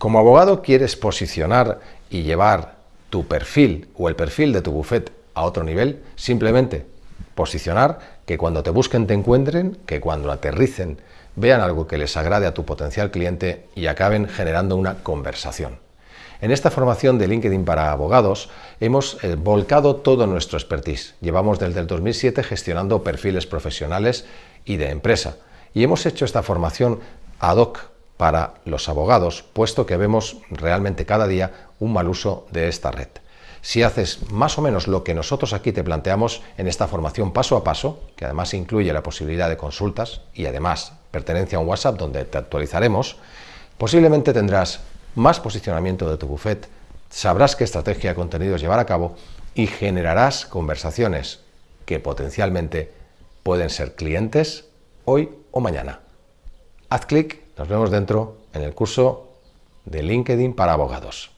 Como abogado quieres posicionar y llevar tu perfil o el perfil de tu bufet a otro nivel, simplemente posicionar, que cuando te busquen te encuentren, que cuando aterricen vean algo que les agrade a tu potencial cliente y acaben generando una conversación. En esta formación de LinkedIn para abogados hemos eh, volcado todo nuestro expertise. Llevamos desde el 2007 gestionando perfiles profesionales y de empresa y hemos hecho esta formación ad hoc para los abogados, puesto que vemos realmente cada día un mal uso de esta red. Si haces más o menos lo que nosotros aquí te planteamos en esta formación paso a paso, que además incluye la posibilidad de consultas y además pertenencia a un WhatsApp donde te actualizaremos, posiblemente tendrás más posicionamiento de tu buffet, sabrás qué estrategia de contenidos llevar a cabo y generarás conversaciones que potencialmente pueden ser clientes hoy o mañana. Haz clic, nos vemos dentro en el curso de LinkedIn para abogados.